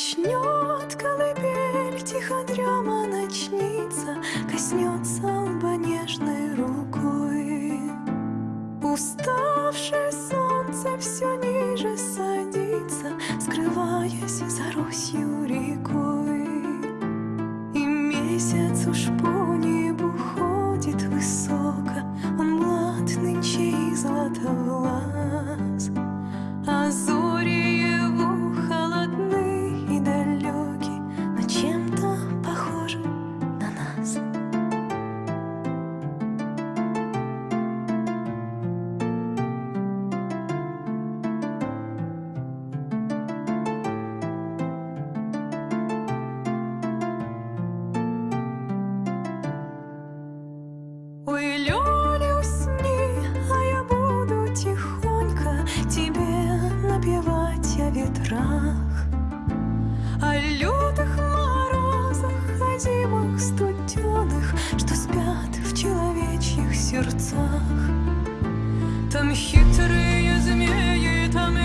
Начнет колыбель, тихо дрема начнется, Коснется лба нежной рукой. Уставшее солнце все ниже садится, Скрываясь за Русью рекой. И месяц уж по небу ходит высоко, Он млад нынче и златовлад. сердцах. Там хитрые змеи, там